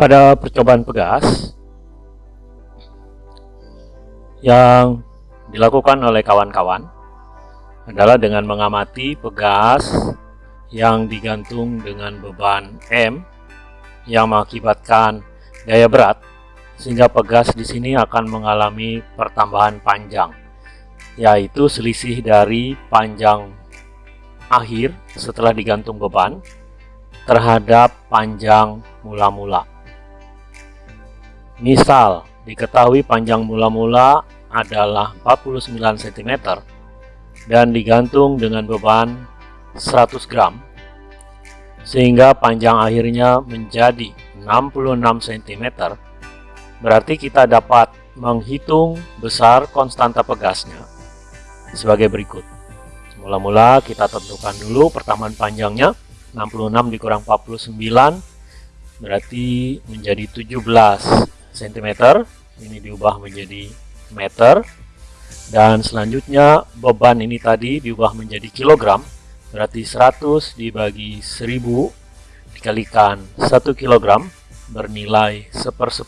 Pada percobaan pegas yang dilakukan oleh kawan-kawan adalah dengan mengamati pegas yang digantung dengan beban M yang mengakibatkan gaya berat sehingga pegas di sini akan mengalami pertambahan panjang yaitu selisih dari panjang akhir setelah digantung beban terhadap panjang mula-mula. Misal, diketahui panjang mula-mula adalah 49 cm dan digantung dengan beban 100 gram sehingga panjang akhirnya menjadi 66 cm berarti kita dapat menghitung besar konstanta pegasnya. Sebagai berikut. Mula-mula kita tentukan dulu pertamaan panjangnya. 66 dikurang 49 berarti menjadi 17 cm ini diubah menjadi meter. Dan selanjutnya beban ini tadi diubah menjadi kilogram. Berarti 100 dibagi 1000 dikalikan 1 kilogram bernilai 1 per 10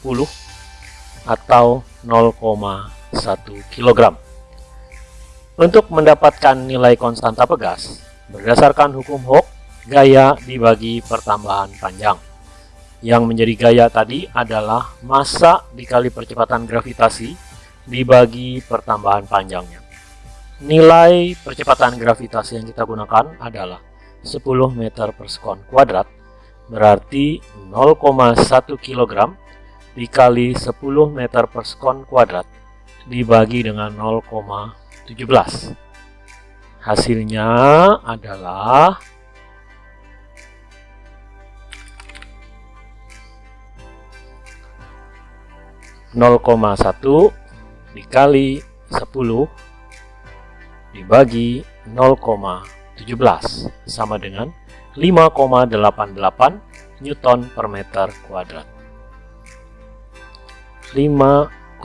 atau 0,1 kilogram. Untuk mendapatkan nilai konstanta pegas berdasarkan hukum Hooke gaya dibagi pertambahan panjang yang menjadi gaya tadi adalah massa dikali percepatan gravitasi dibagi pertambahan panjangnya. Nilai percepatan gravitasi yang kita gunakan adalah 10 meter per sekon kuadrat, berarti 0,1 kg dikali 10 meter per sekon kuadrat dibagi dengan 0,17. Hasilnya adalah 0,1 dikali 10 dibagi 0,17 sama dengan 5,88 Newton per meter kuadrat. 5,88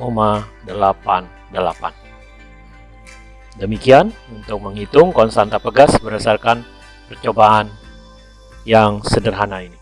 Demikian untuk menghitung konstanta pegas berdasarkan percobaan yang sederhana ini